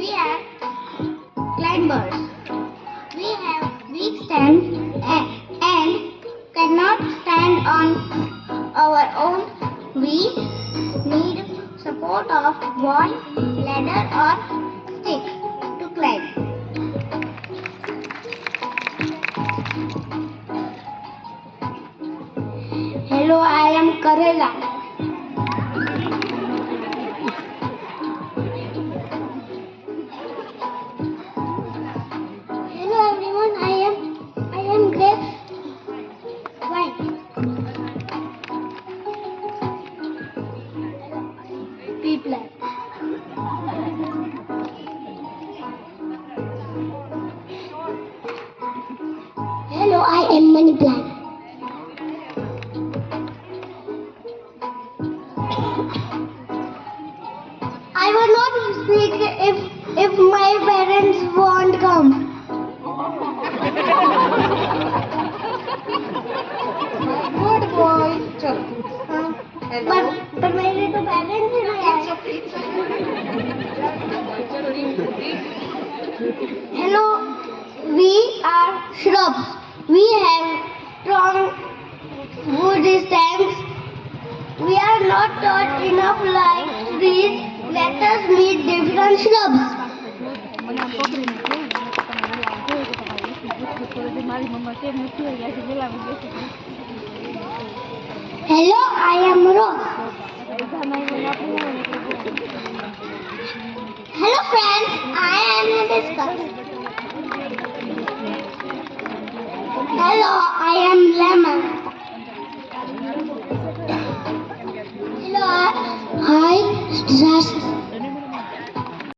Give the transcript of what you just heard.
We are climbers. We have weak stands and cannot stand on our own. We need support of wall, ladder or stick to climb. Hello, I am Karela. replay. Hello, I am Money Plant. I will not speak if if my parents won't come. Good boy. Huh? Hello. But hello we are shrubs. We have strong wood stems we are not taught enough like trees. Let us meet different shrubs. Hello, I am Rose. Hello, I am Lemon. Hello, I disaster.